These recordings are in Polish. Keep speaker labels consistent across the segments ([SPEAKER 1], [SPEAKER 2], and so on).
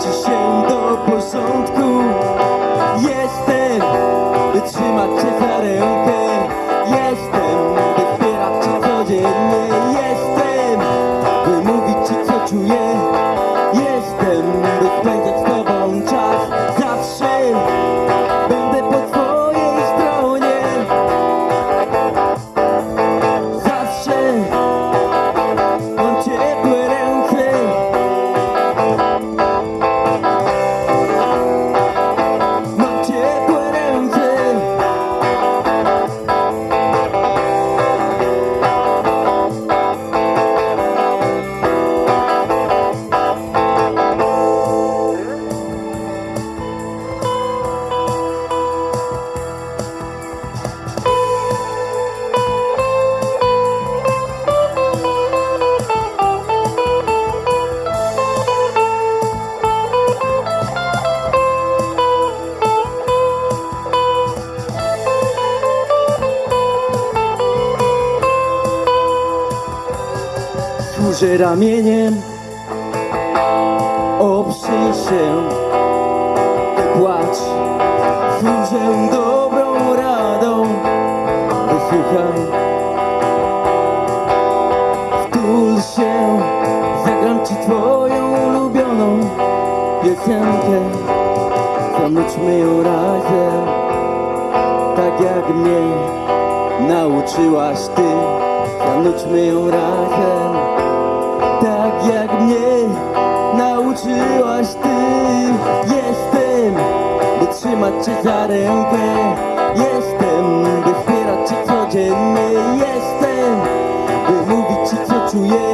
[SPEAKER 1] Zwrócę się do porządku. Jestem Trzymać cię za rękę камень to you.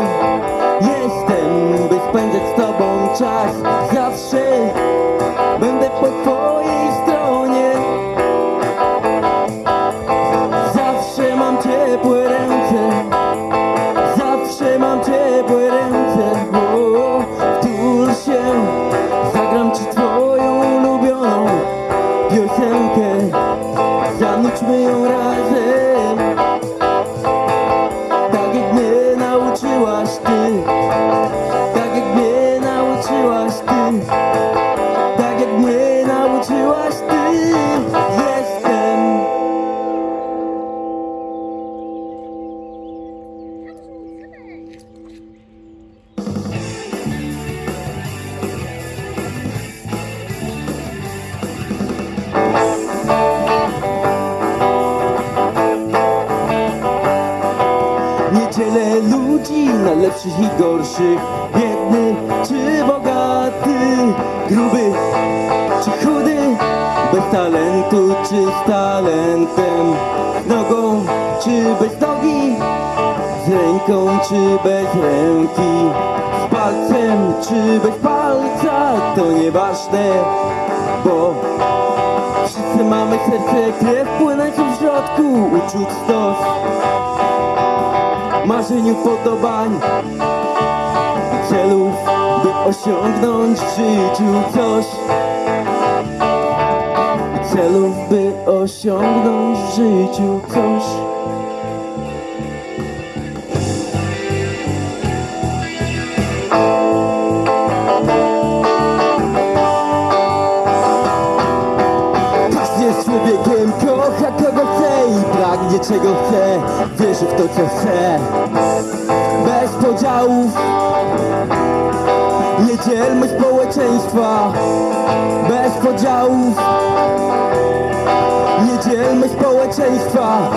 [SPEAKER 1] kocha kogo chce i pragnie czego chce Wierzy w to co chce Bez podziałów. Nie dzielmy społeczeństwa. Bez podziałów. Nie dzielmy społeczeństwa.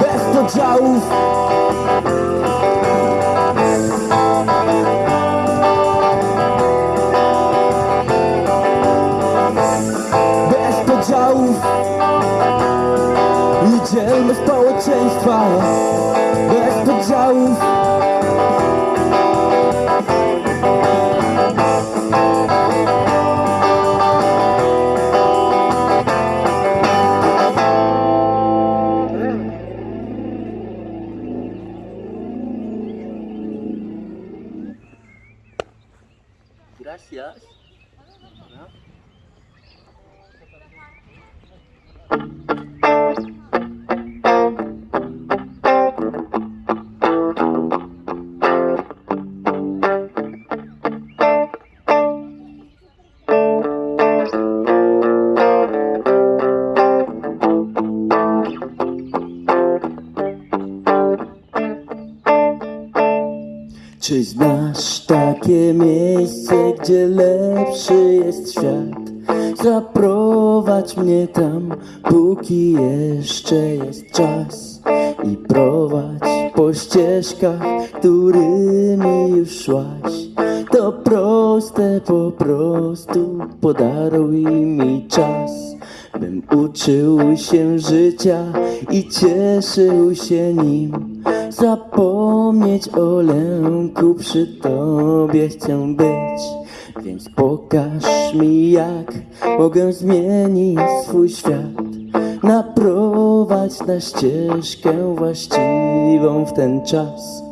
[SPEAKER 1] Bez podziałów. i dzielmy społeczeństwa bez podziałów. Gdzie lepszy jest świat? Zaprowadź mnie tam, póki jeszcze jest czas. I prowadź po ścieżkach, którymi już szłaś. To proste po prostu, podaruj mi czas Bym uczył się życia i cieszył się nim Zapomnieć o lęku przy tobie chcę być. Więc pokaż mi jak mogę zmienić swój świat Naprowadź na ścieżkę właściwą w ten czas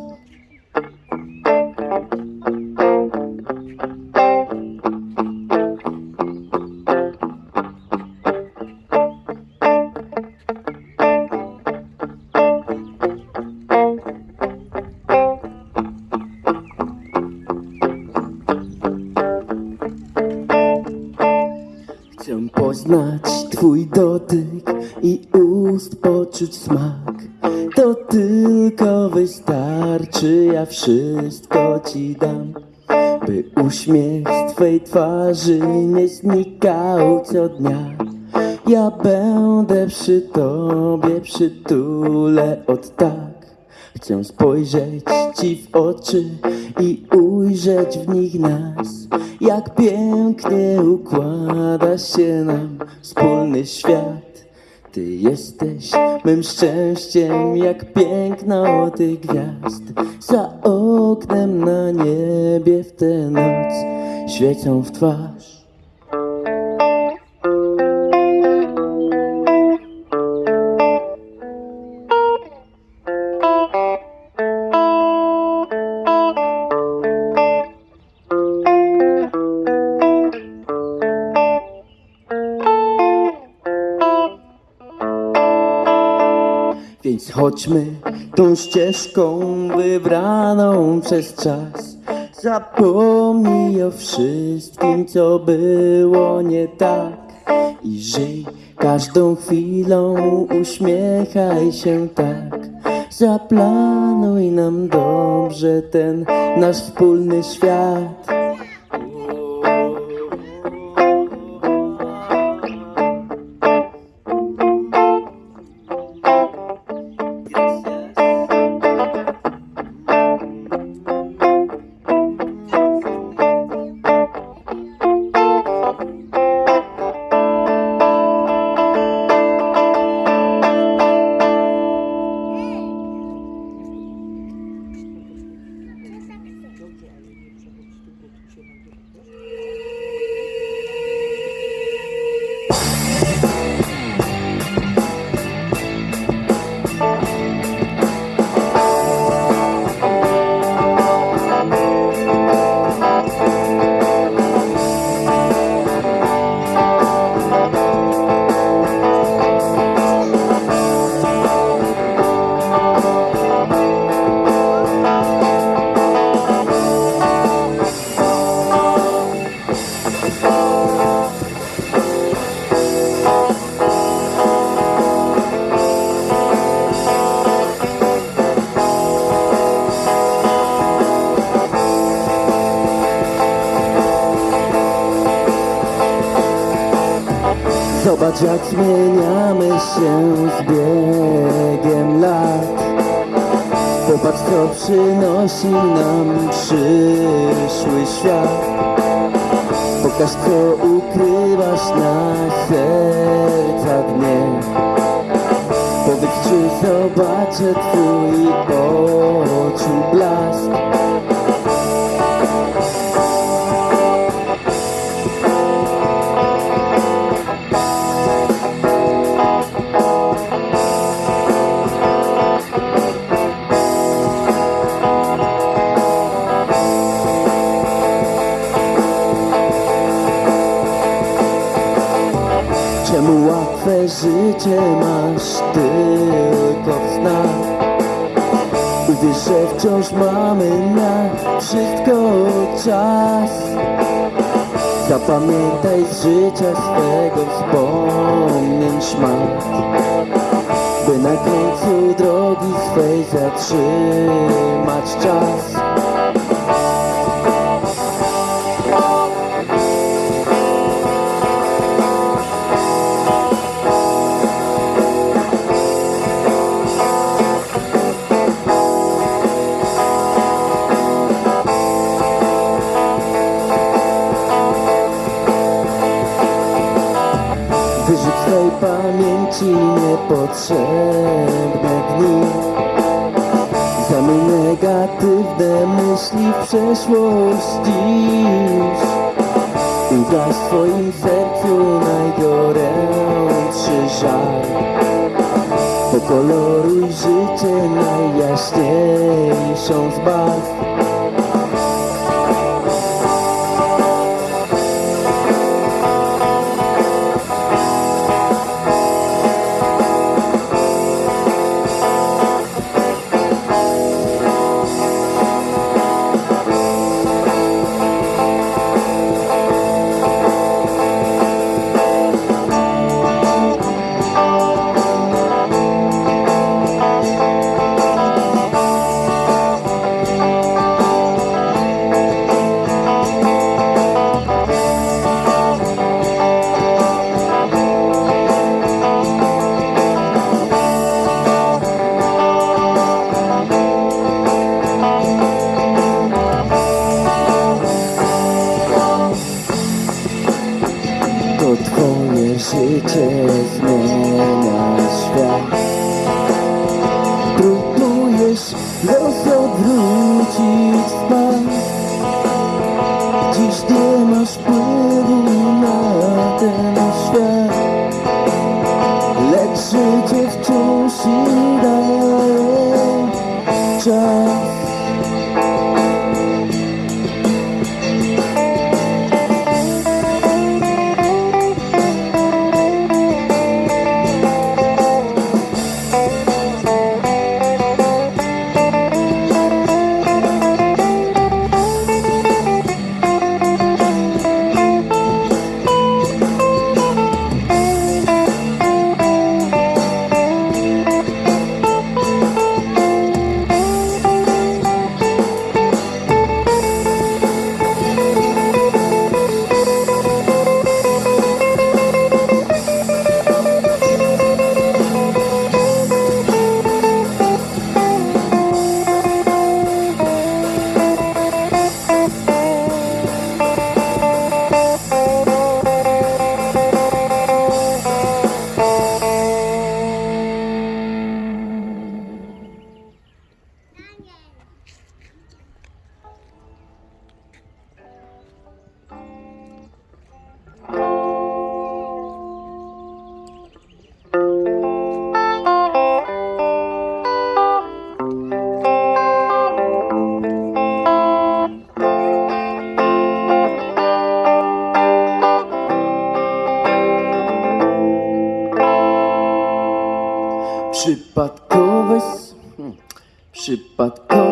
[SPEAKER 1] Twej twarzy nie znikał co dnia. Ja będę przy Tobie, przytulę od tak. Chcę spojrzeć Ci w oczy i ujrzeć w nich nas Jak pięknie układa się nam wspólny świat Ty jesteś mym szczęściem jak piękno tych gwiazd. Za oknem na niebie w tę noc świecą w twarz chodźmy tą ścieżką wybraną przez czas. Zapomnij o wszystkim, co było nie tak. I żyj każdą chwilą, uśmiechaj się tak. Zaplanuj nam dobrze ten nasz wspólny świat. Życie masz tylko w snach. Uwierz, że wciąż mamy na wszystko czas. Zapamiętaj z życia swego wspomnień szmat. By na końcu drogi swej zatrzymać czas niepotrzebne dni Zamień negatywne myśli w przeszłość Ugaś w twoim sercu najgorętszy żal. Pokoloruj życie najjaśniejszą z barw przypadkowo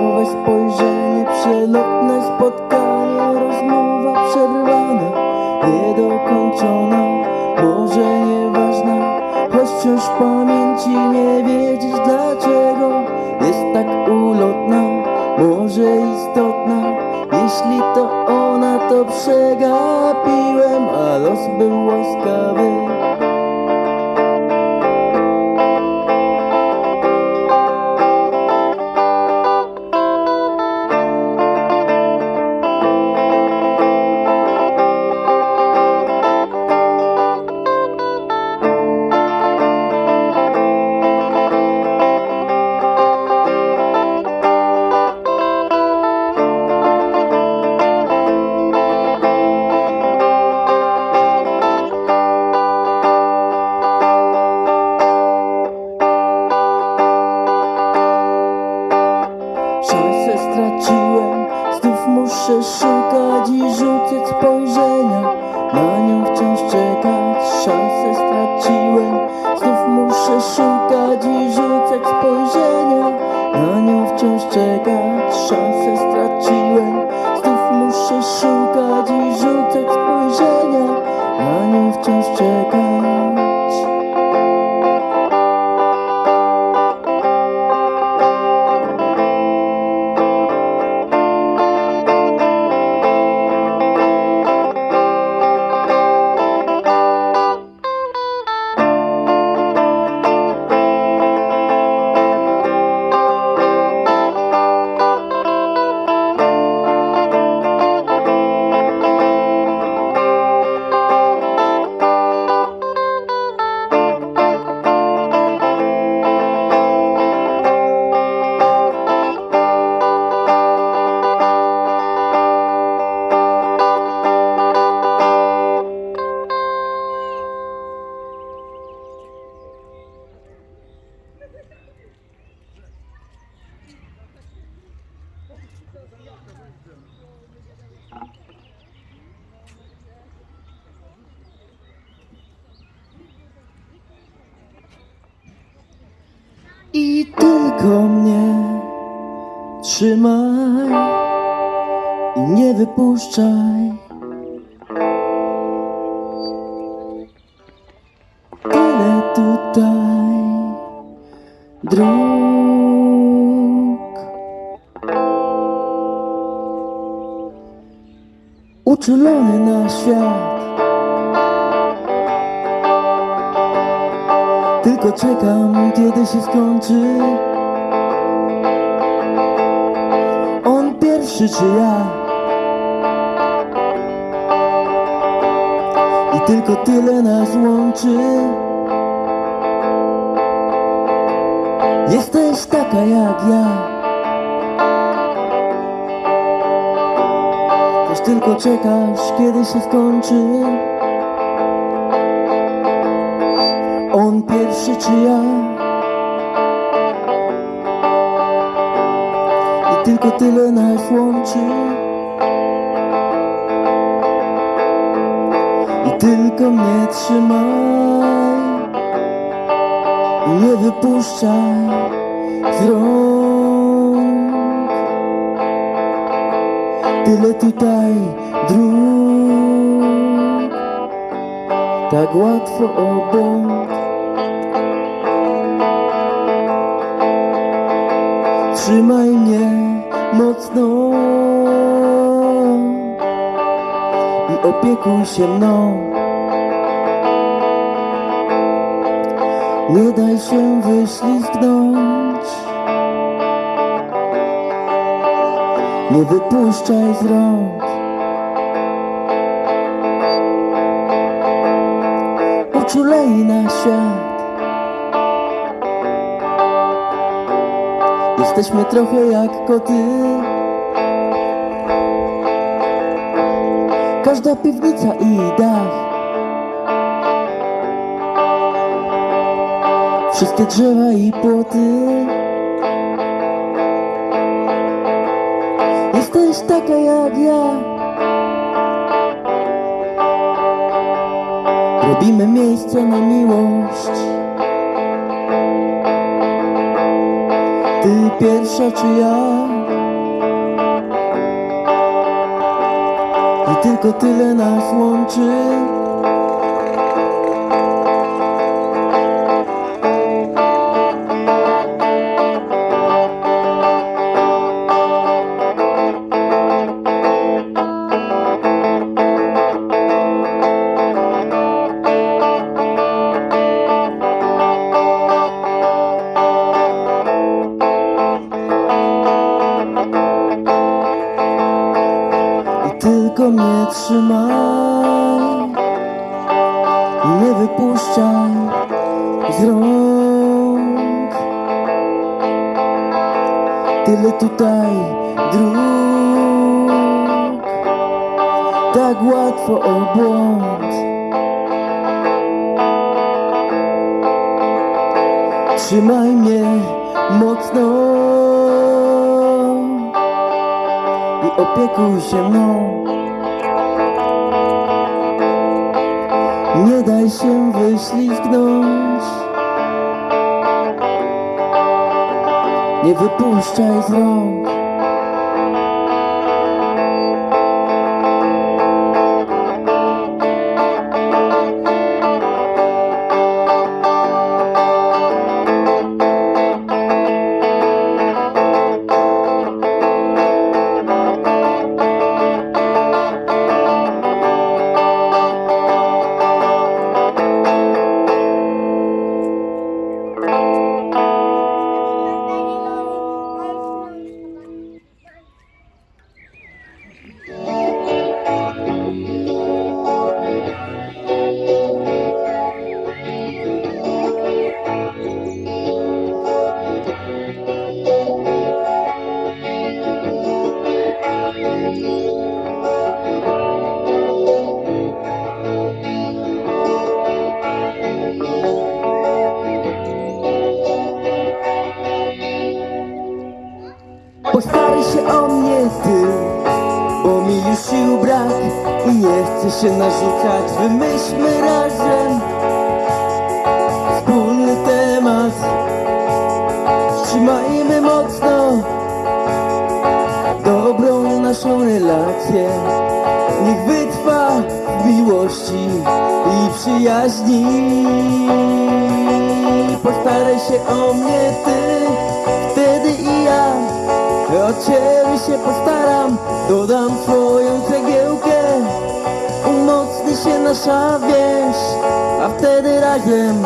[SPEAKER 1] się skończy. On pierwszy czy ja? I tylko tyle nas łączy. Jesteś taka jak ja. Też tylko czekasz, kiedy się skończy. On pierwszy czy ja tylko tyle nas łączy I tylko mnie trzymaj. I nie wypuszczaj z rąk. Tyle tutaj dróg. Tak łatwo obok. Trzymaj mnie mocno i opiekuj się mną. Nie daj się wyślizgnąć, nie wypuszczaj z rąk. Uczulej na świat. Jesteśmy trochę jak koty Każda piwnica i dach Wszystkie drzewa i płoty. Jesteś taka jak ja. Robimy miejsce na miłość. Ty pierwsza czy ja? Tylko tyle nas łączy tylko mnie trzymaj. Nie wypuszczaj z rąk. Tyle tutaj dróg. Tak łatwo o błąd Trzymaj mnie mocno. I opiekuj się mną. Nie daj się wyślizgnąć. Nie wypuszczaj z rąk Trzymajmy mocno Dobrą naszą relację. Niech wytrwa w miłości i przyjaźni. Postaraj się o mnie ty Wtedy i ja. O ciebie się postaram, dodam twoją cegiełkę się nasza więź, a wtedy razem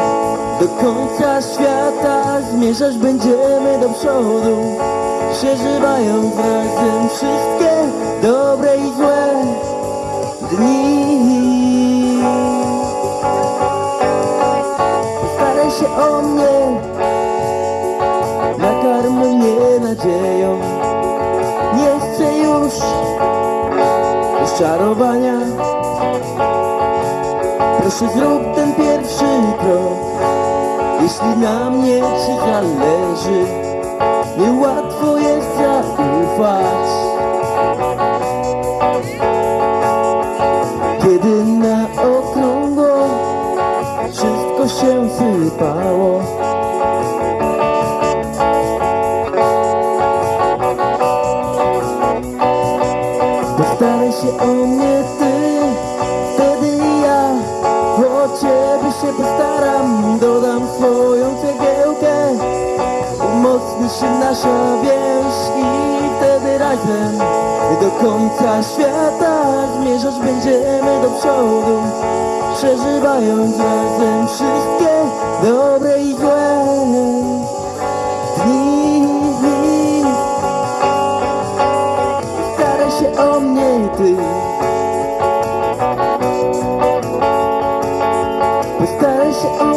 [SPEAKER 1] Do końca świata zmierzać będziemy do przodu. Przeżywając razem wszystkie dobre i złe dni. Postaraj się o mnie Nakarm mnie nadzieją Nie chcę już rozczarowania Proszę zrób ten pierwszy krok. Jeśli na mnie ci zależy Niełatwo jest zaufać. Kiedy na okrągło Wszystko się sypało więź i wtedy razem Do końca świata zmierzać będziemy do przodu Przeżywając razem wszystkie dobre i złe dni. Staraj się o mnie ty. Postaraj się o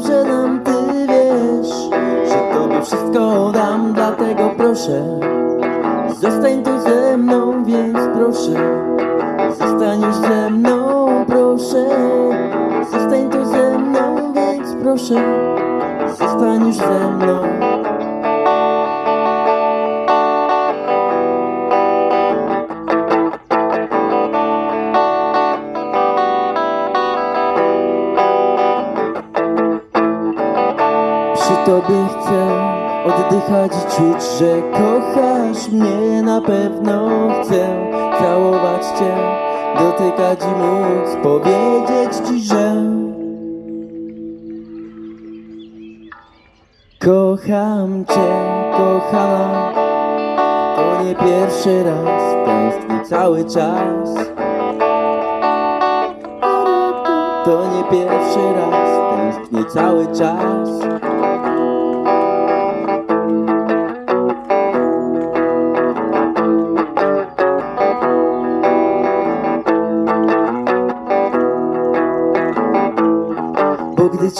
[SPEAKER 1] dobrze nam, ty wiesz Że tobie wszystko dam, dlatego proszę Zostań tu ze mną, więc proszę Zostaniesz ze mną, proszę Zostań tu ze mną, więc proszę Zostaniesz ze mną oddychać i czuć, że kochasz mnie na pewno chcę całować cię, dotykać i móc powiedzieć ci, że kocham cię, kochana. To nie pierwszy raz, tęsknię cały czas. To nie pierwszy raz, tęsknię cały czas.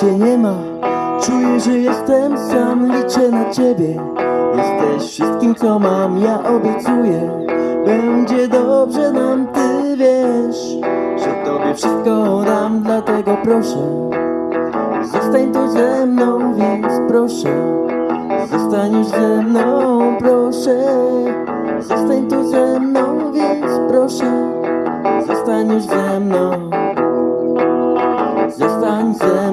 [SPEAKER 1] Cię nie ma, czuję, że jestem sam, liczę na ciebie. Jesteś wszystkim, co mam, ja obiecuję. Będzie dobrze nam, ty wiesz, że tobie wszystko dam, dlatego proszę. Zostań tu ze mną, więc proszę. Zostaniesz ze mną, proszę. Zostań tu ze mną, więc proszę. Zostaniesz ze mną. Zostań ze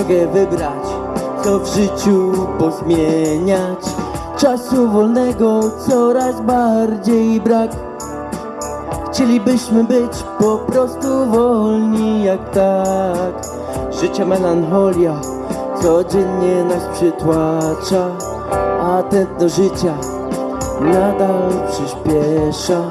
[SPEAKER 1] drogę wybrać Co w życiu pozmieniać. Czasu wolnego coraz bardziej brak. Chcielibyśmy być po prostu wolni jak tak. Życia melancholia codziennie nas przytłacza A tętno życia nadal przyspiesza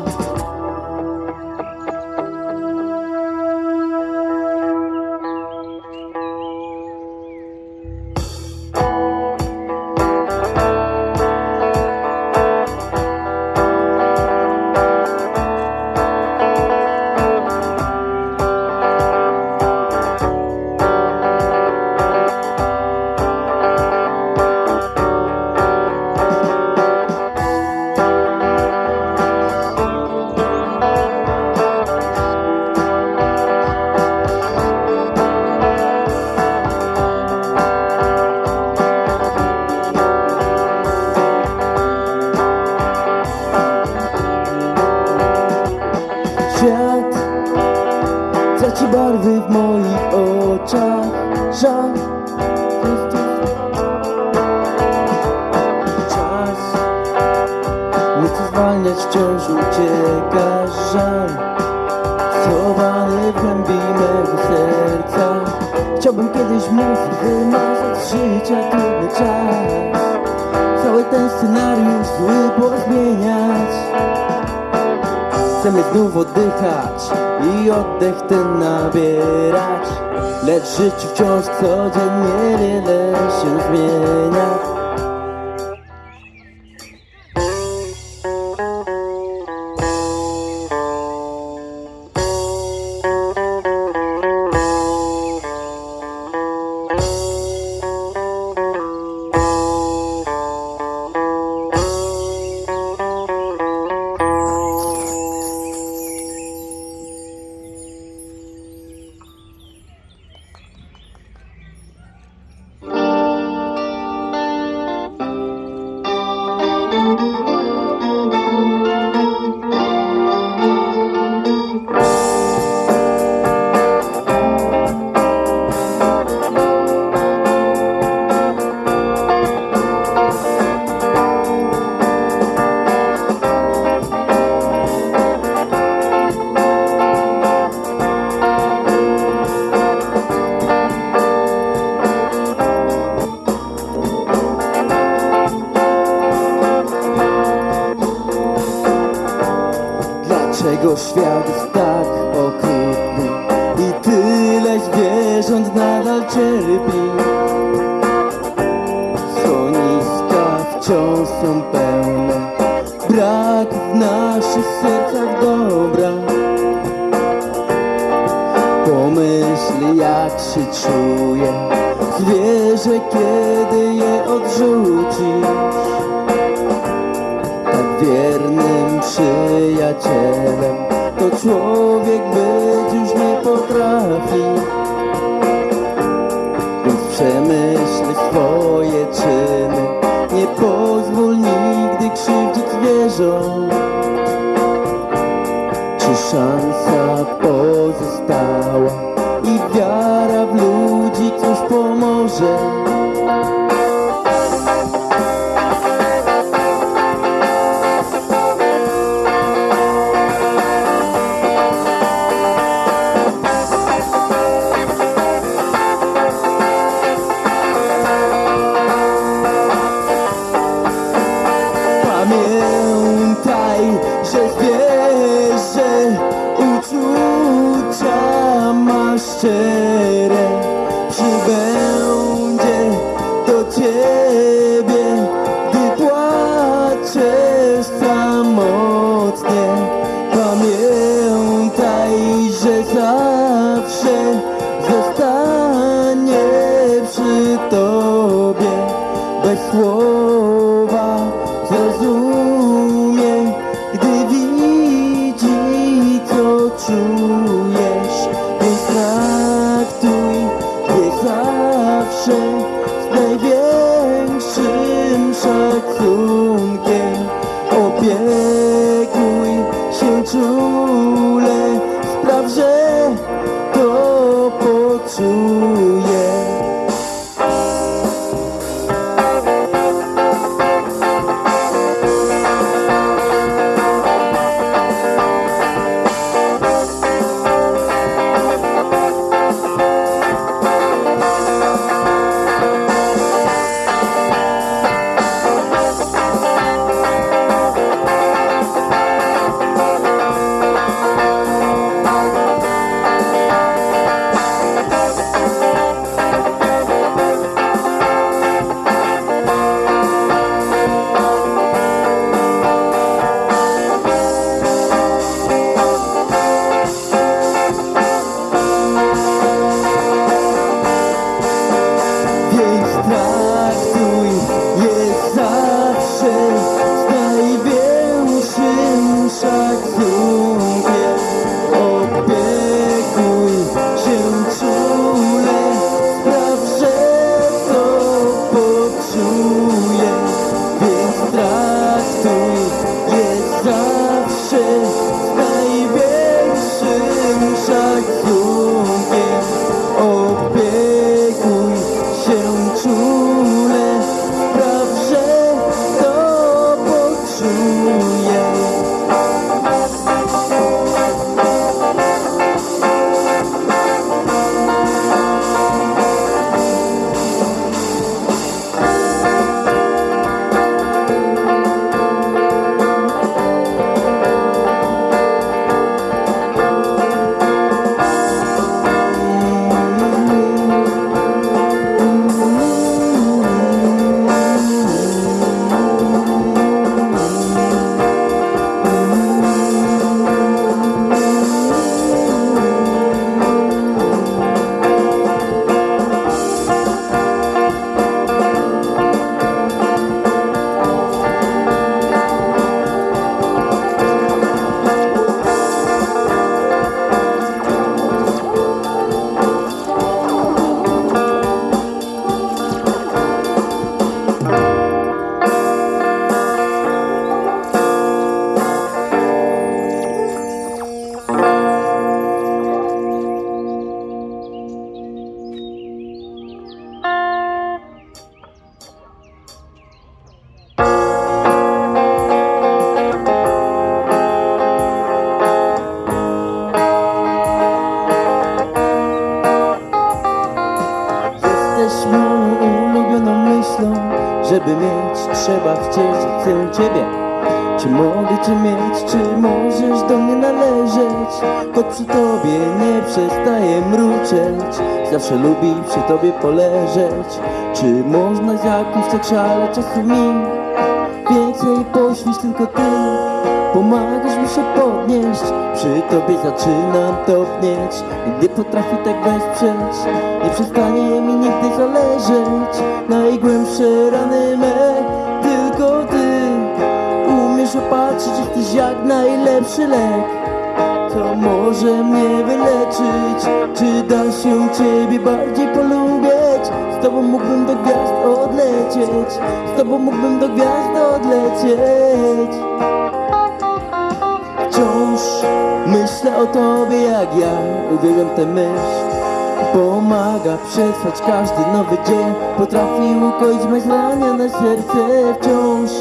[SPEAKER 1] Zawsze lubi przy tobie poleżeć. Czy można z jakimś tak szale czasu mi? Więcej poświęć tylko ty. Pomagasz mi się podnieść. Przy tobie zaczynam topnieć Gdy potrafi tak wesprzeć Nie przestanie mi nigdy zależeć. Najgłębsze rany me Tylko ty. Umiesz opatrzyć, jesteś jak najlepszy lek To może mnie wyleczyć? Czy da się ciebie bardziej polubić? Z tobą mógłbym do gwiazd odlecieć. Z tobą mógłbym do gwiazd odlecieć. Wciąż myślę o tobie jak ja. Uwielbiam tę myśl. Pomaga przetrwać każdy nowy dzień. Potrafi ukoić me zranione serce. Wciąż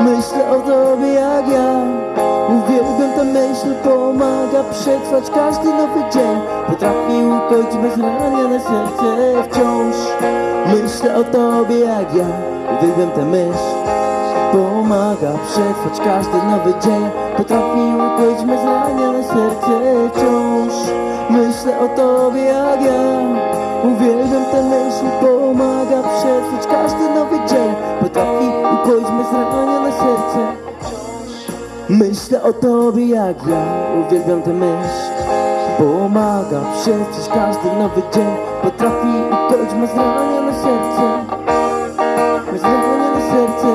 [SPEAKER 1] myślę o tobie jak ja Uwielbiam tę myśl Pomaga przetrwać każdy nowy dzień. Potrafi ukoić me zranione serce Wciąż. Myślę o tobie jak ja Uwielbiam tę myśl Pomaga przetrwać każdy nowy dzień. Potrafi ukoić me zranione serce Wciąż. Myślę o tobie jak ja Uwielbiam tę myśl Pomaga przetrwać każdy nowy dzień. Potrafi ukoić me zranione serce Myślę o tobie jak ja. Uwielbiam tę myśl. Pomaga przetrwać każdy nowy dzień. Potrafi ukoić me zranione serce. Me serce.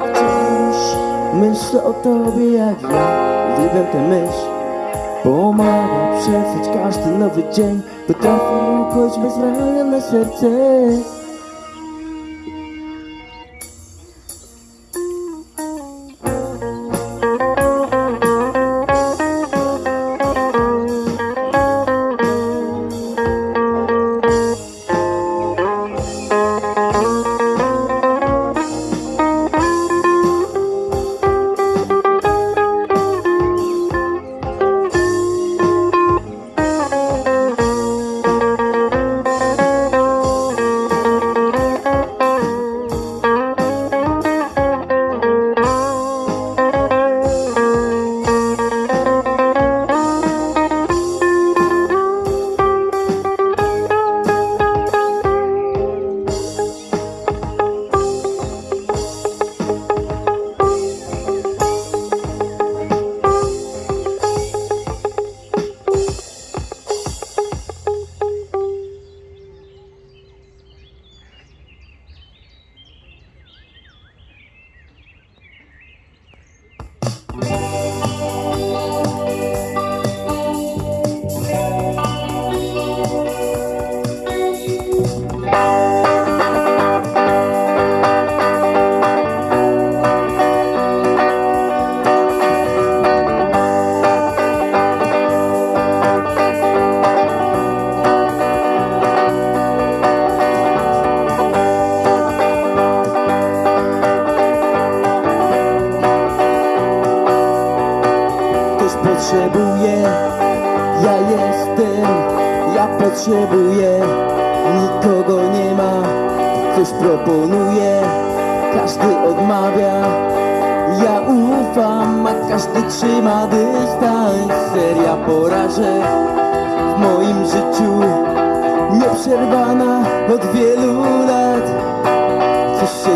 [SPEAKER 1] Wciąż myślę o tobie jak ja. Uwielbiam tę myśl. Pomaga przetrwać każdy nowy dzień. Potrafi ukoić me zranione serce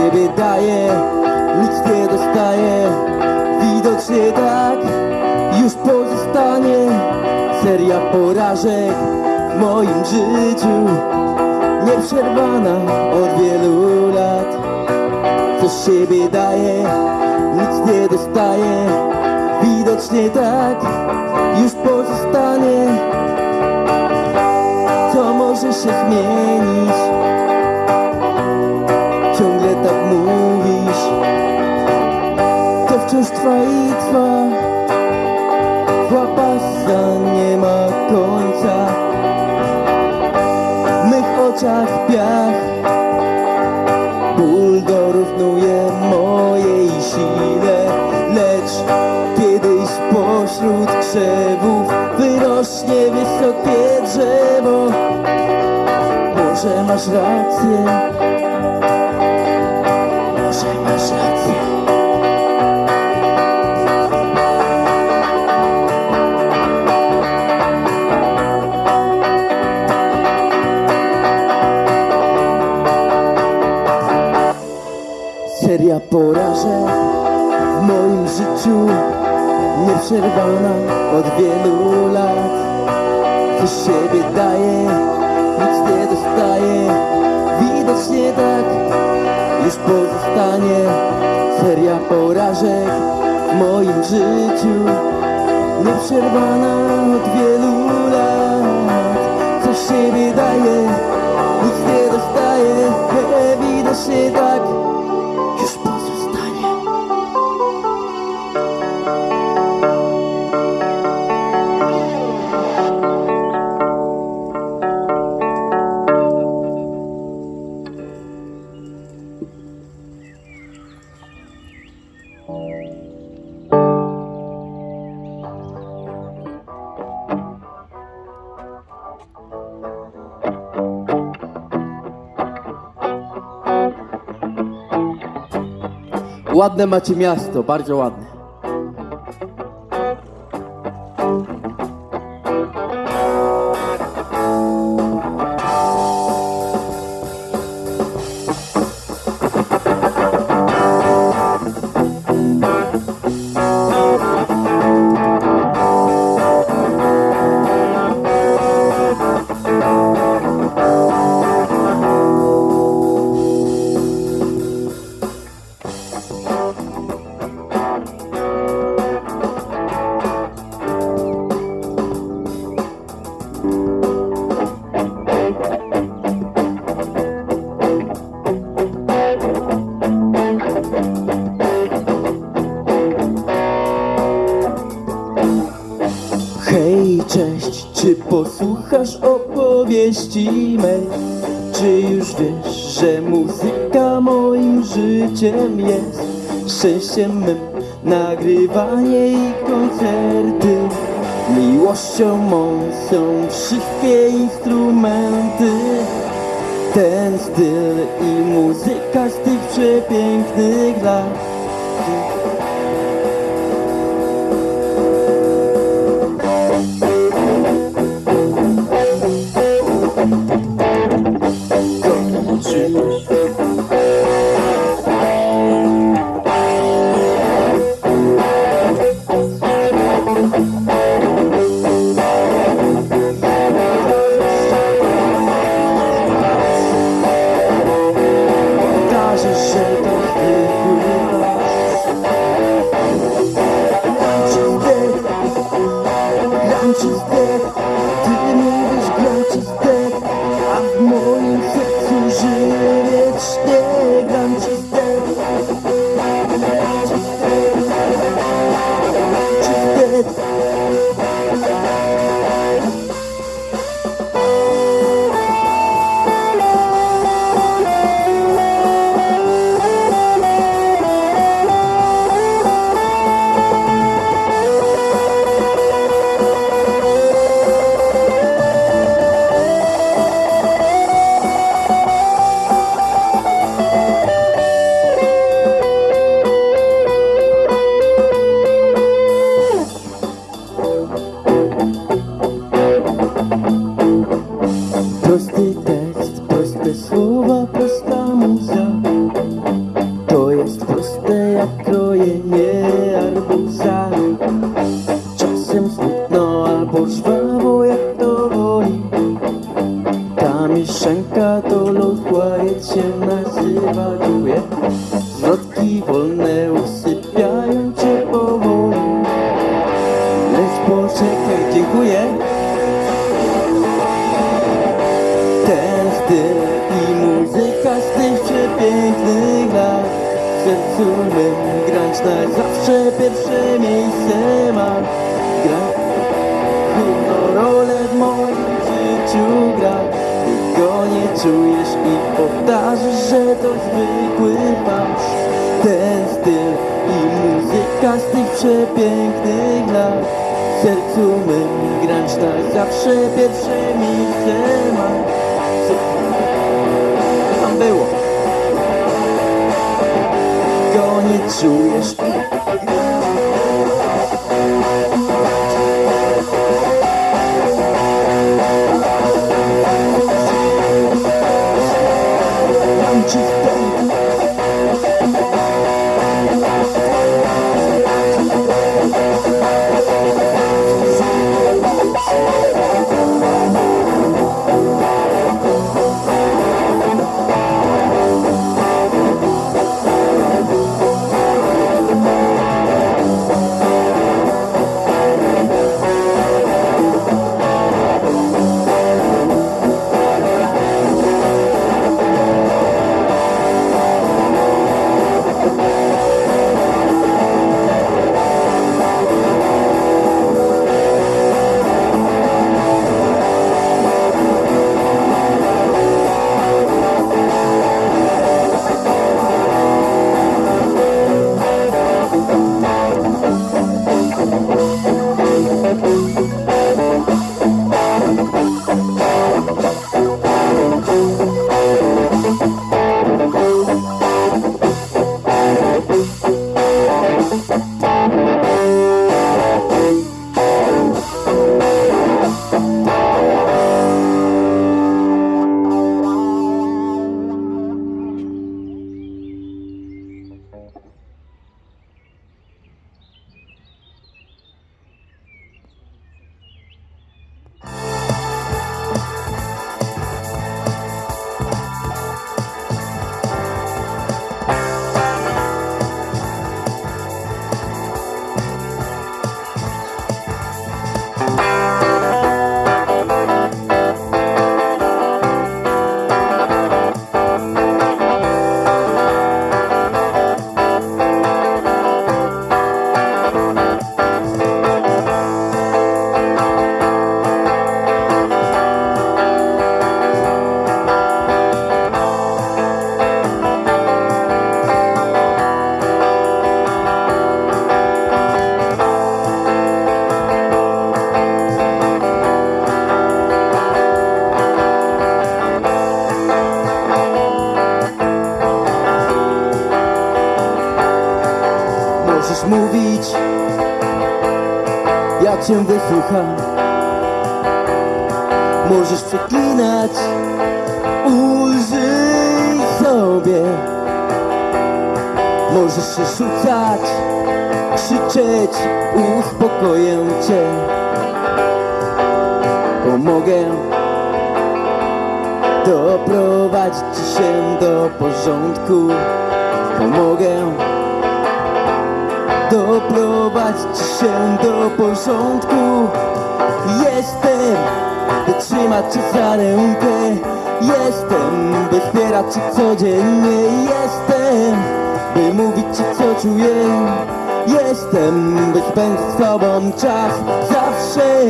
[SPEAKER 1] siebie daje, nic nie dostaje, widocznie tak już pozostanie. Seria porażek w moim życiu Nieprzerwana od wielu lat. Coś siebie daje, nic nie dostaje. Widocznie tak już pozostanie. Co może się zmienić trwa i trwa Łapasa nie ma końca. W mych oczach piach. Ból dorównuje mojej sile. Lecz kiedyś pośród krzewów Wyrośnie wysokie drzewo. Może masz rację porażek w moim życiu Nieprzerwana od wielu lat. Co siebie daje, nic nie dostaje. Widocznie tak już pozostanie. Seria porażek w moim życiu Nieprzerwana od wielu lat. Co siebie daje, nic nie dostaje. Widocznie tak Ładne macie miasto, bardzo ładne. Czy już wiesz, że muzyka moim życiem jest? Szczęściem mym nagrywanie i koncerty Miłością mą są wszystkie fałsz Ten styl i muzyka z tych przepięknych lat. W sercu mym grać na zawsze pierwsze miejsce ma. Co tam było? Go nie czujesz cię wysłucham Możesz przeklinać, ulżyj sobie. Możesz się rzucać, krzyczeć, uspokoję cię. Pomogę. Doprowadzić ci się do porządku. Pomogę. Doprowadzić ci się do porządku. Jestem, by trzymać cię za rękę. Jestem, by wspierać cię codziennie. Jestem, by mówić ci co czuję. Jestem, by spędzić z tobą czas. Zawsze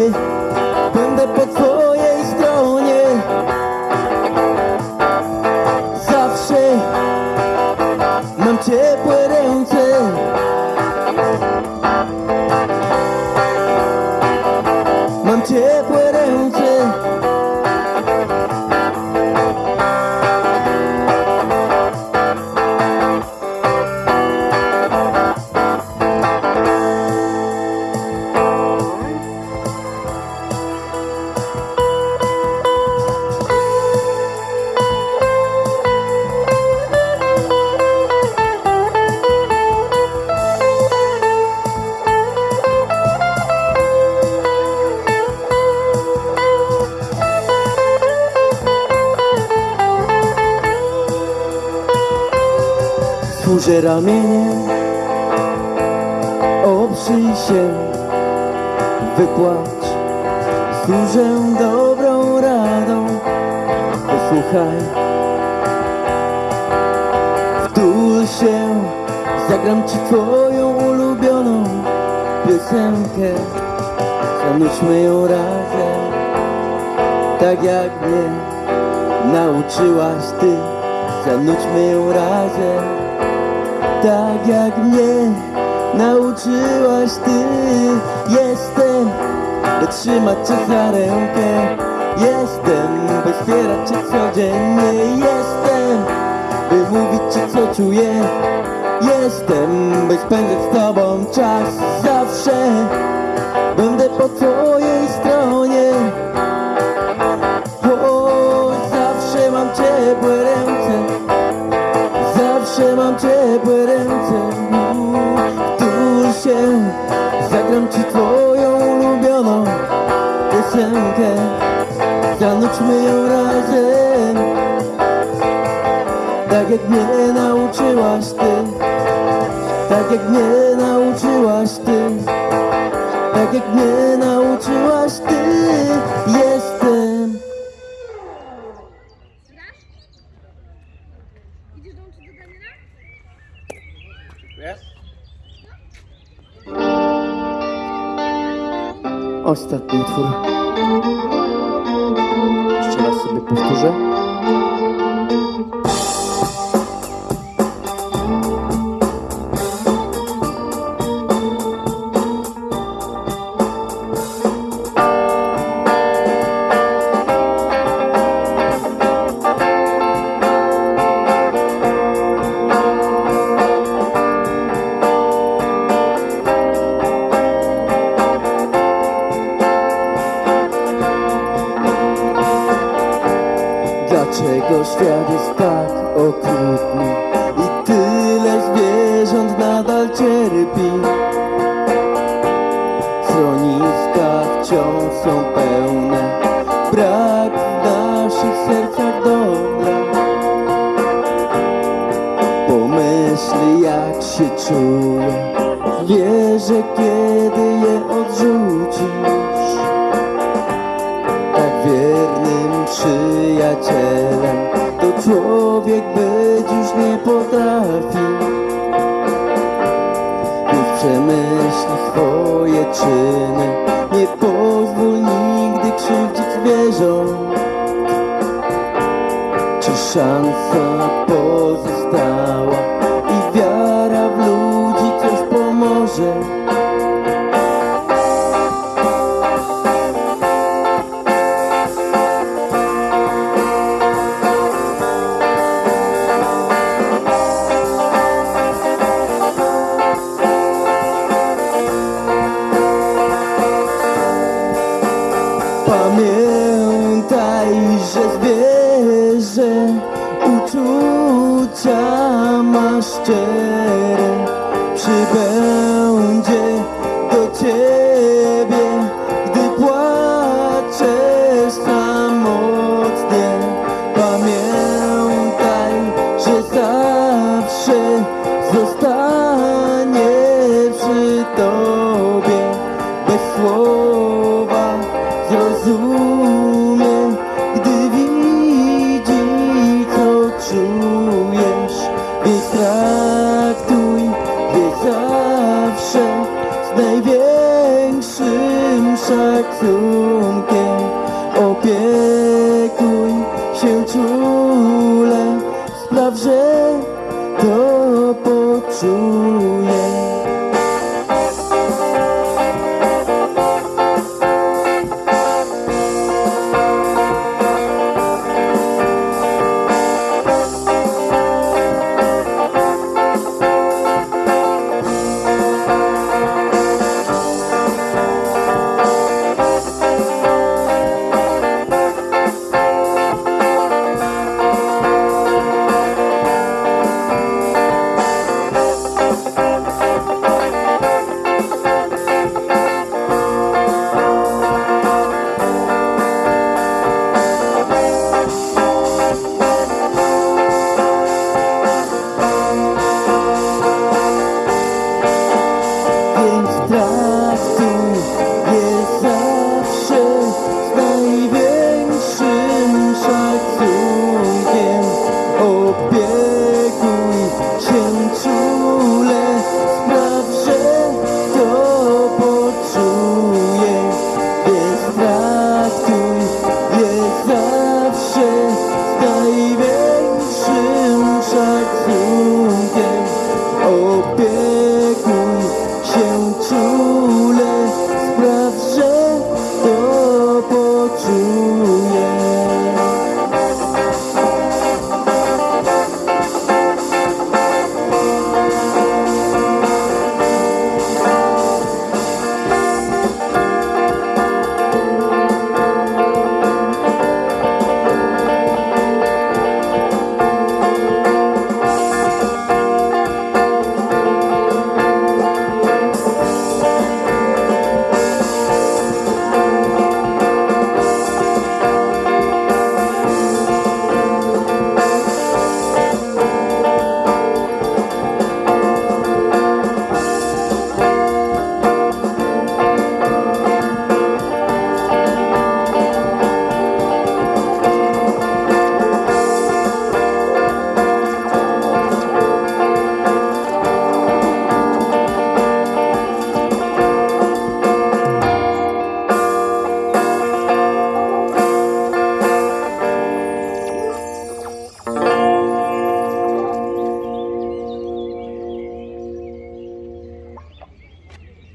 [SPEAKER 1] będę po twojej stronie. Zawsze mam ciepłe Mam ciepłe ręce Służę ramieniem Oprzyj się. Wypłacz Służę dobrą radą. Posłuchaj. Wtul się. Zagram ci twoją ulubioną piosenkę. Zanudźmy ją razem. Tak jak mnie nauczyłaś ty. Zanudźmy ją razem Tak jak mnie nauczyłaś ty. Jestem, by trzymać cię za rękę. Jestem, by wspierać cię codziennie. Jestem, by mówić ci co czuję. Jestem, by spędzać z tobą czas. Zawsze będę po twojej ciepłe ręce Tu się Zagram ci twoją ulubioną piosenkę. Zanudźmy ją razem Tak jak mnie nauczyłaś ty. Tak jak mnie nauczyłaś ty. Tak jak mnie Ostatni utwór. Jeszcze raz sobie powtórzę.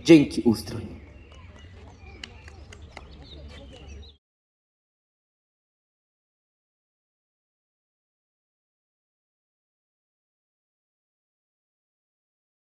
[SPEAKER 1] Dzięki ustrój.